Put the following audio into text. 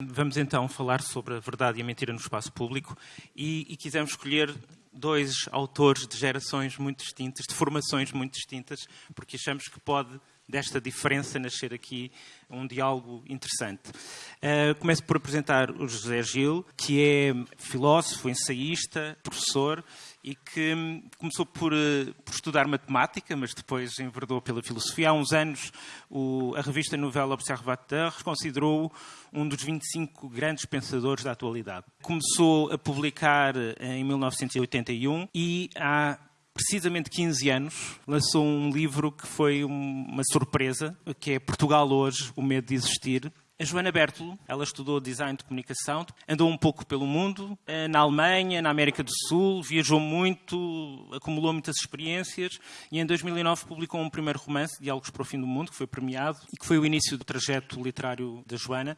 Vamos então falar sobre a verdade e a mentira no espaço público e, e quisemos escolher dois autores de gerações muito distintas, de formações muito distintas, porque achamos que pode desta diferença nascer aqui um diálogo interessante. Uh, começo por apresentar o José Gil, que é filósofo, ensaísta, professor e que hum, começou por, uh, por, estudar matemática, mas depois enverdou pela filosofia. Há uns anos, o, a revista Nouvelle Observateur considerou-o um dos 25 grandes pensadores da atualidade. Começou a publicar em 1981 e há precisamente 15 anos, lançou um livro que foi uma surpresa, que é Portugal Hoje, o Medo de Existir. A Joana Bertolo, ela estudou design de comunicação, andou um pouco pelo mundo, eh, na Alemanha, na América do Sul, viajou muito, acumulou muitas experiências e em 2009 publicou um primeiro romance, Diálogos para o Fim do Mundo, que foi premiado e que foi o início do trajeto literário da Joana.